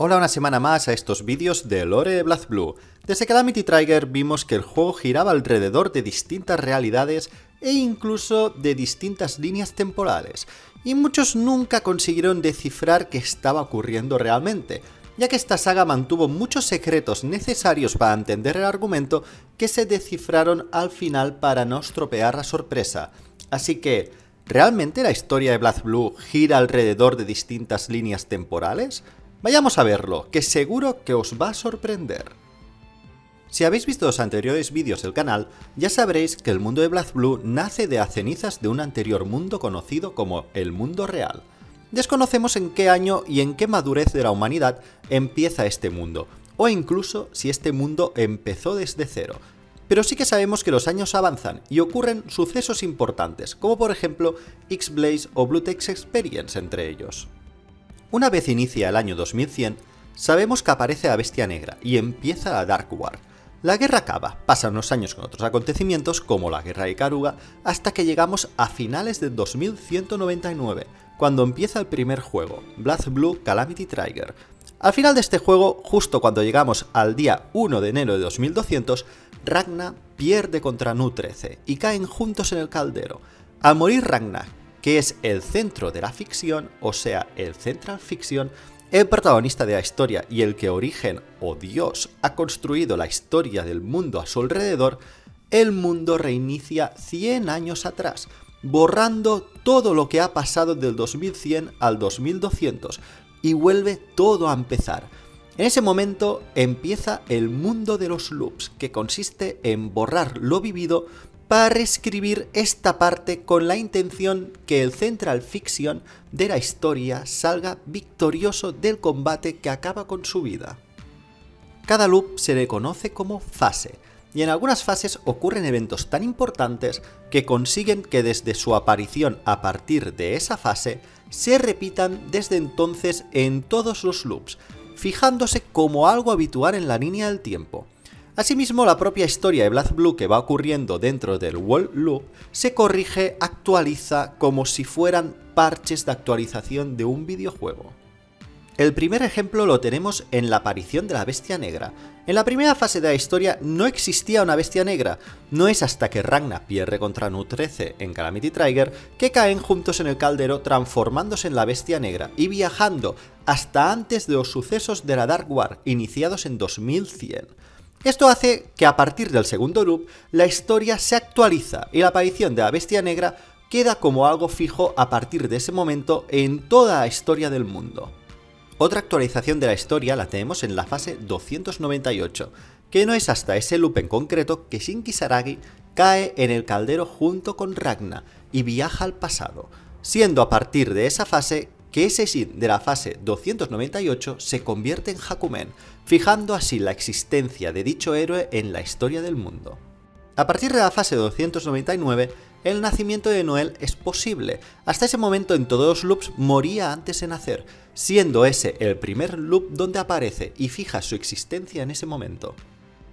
Hola una semana más a estos vídeos de Lore Blue. Desde Calamity Trigger vimos que el juego giraba alrededor de distintas realidades e incluso de distintas líneas temporales, y muchos nunca consiguieron descifrar qué estaba ocurriendo realmente, ya que esta saga mantuvo muchos secretos necesarios para entender el argumento que se descifraron al final para no estropear la sorpresa. Así que, ¿realmente la historia de Blue gira alrededor de distintas líneas temporales? Vayamos a verlo, que seguro que os va a sorprender. Si habéis visto los anteriores vídeos del canal, ya sabréis que el mundo de Blue nace de las cenizas de un anterior mundo conocido como el mundo real. Desconocemos en qué año y en qué madurez de la humanidad empieza este mundo, o incluso si este mundo empezó desde cero, pero sí que sabemos que los años avanzan y ocurren sucesos importantes, como por ejemplo X-Blaze o Bluetex Experience entre ellos. Una vez inicia el año 2100, sabemos que aparece la Bestia Negra y empieza la Dark War. La guerra acaba, pasan unos años con otros acontecimientos como la guerra de Karuga, hasta que llegamos a finales de 2199, cuando empieza el primer juego, Blood Blue Calamity Trigger. Al final de este juego, justo cuando llegamos al día 1 de enero de 2200, Ragna pierde contra Nu-13 y caen juntos en el caldero. Al morir Ragna, que es el centro de la ficción, o sea, el Central Fiction, el protagonista de la historia y el que Origen o Dios ha construido la historia del mundo a su alrededor, el mundo reinicia 100 años atrás, borrando todo lo que ha pasado del 2100 al 2200 y vuelve todo a empezar. En ese momento empieza el mundo de los loops, que consiste en borrar lo vivido para reescribir esta parte con la intención que el Central Fiction de la historia salga victorioso del combate que acaba con su vida. Cada loop se le conoce como fase, y en algunas fases ocurren eventos tan importantes que consiguen que desde su aparición a partir de esa fase se repitan desde entonces en todos los loops, fijándose como algo habitual en la línea del tiempo. Asimismo, la propia historia de Black Blue que va ocurriendo dentro del World Loop se corrige, actualiza como si fueran parches de actualización de un videojuego. El primer ejemplo lo tenemos en la aparición de la Bestia Negra. En la primera fase de la historia no existía una Bestia Negra, no es hasta que Ragna pierde contra Nu-13 en Calamity Trigger que caen juntos en el caldero transformándose en la Bestia Negra y viajando hasta antes de los sucesos de la Dark War iniciados en 2100. Esto hace que a partir del segundo loop la historia se actualiza y la aparición de la bestia negra queda como algo fijo a partir de ese momento en toda la historia del mundo. Otra actualización de la historia la tenemos en la fase 298, que no es hasta ese loop en concreto que Shinki Saragi cae en el caldero junto con Ragna y viaja al pasado, siendo a partir de esa fase que ese Shin de la fase 298 se convierte en Hakumen, fijando así la existencia de dicho héroe en la historia del mundo. A partir de la fase 299, el nacimiento de Noel es posible. Hasta ese momento en todos los loops moría antes de nacer, siendo ese el primer loop donde aparece y fija su existencia en ese momento.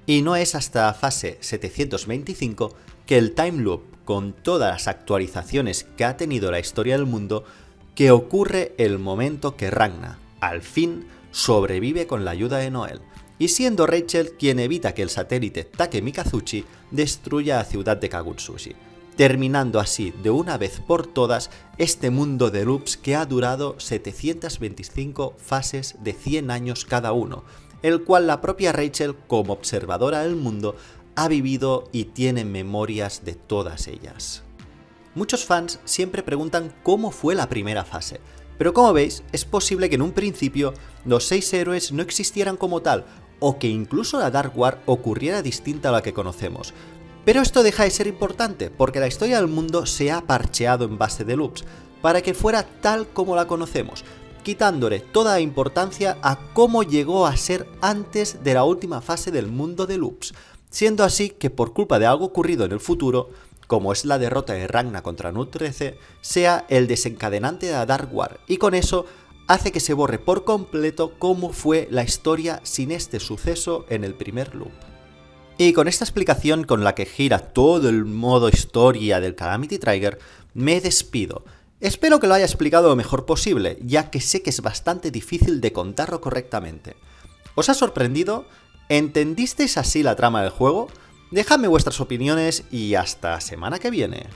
Y no es hasta la fase 725 que el time loop, con todas las actualizaciones que ha tenido la historia del mundo, que ocurre el momento que Ragna, al fin, sobrevive con la ayuda de Noel, y siendo Rachel quien evita que el satélite Take Mikazuchi destruya la ciudad de Kagutsushi, terminando así de una vez por todas este mundo de loops que ha durado 725 fases de 100 años cada uno, el cual la propia Rachel como observadora del mundo ha vivido y tiene memorias de todas ellas. Muchos fans siempre preguntan cómo fue la primera fase, pero como veis, es posible que en un principio los seis héroes no existieran como tal, o que incluso la Dark War ocurriera distinta a la que conocemos. Pero esto deja de ser importante, porque la historia del mundo se ha parcheado en base de loops, para que fuera tal como la conocemos, quitándole toda la importancia a cómo llegó a ser antes de la última fase del mundo de loops, siendo así que por culpa de algo ocurrido en el futuro, como es la derrota de Ragna contra Nu-13, sea el desencadenante de Dark War, y con eso hace que se borre por completo cómo fue la historia sin este suceso en el primer loop. Y con esta explicación con la que gira todo el modo historia del Calamity Trigger, me despido. Espero que lo haya explicado lo mejor posible, ya que sé que es bastante difícil de contarlo correctamente. ¿Os ha sorprendido? ¿Entendisteis así la trama del juego? Dejadme vuestras opiniones y hasta semana que viene.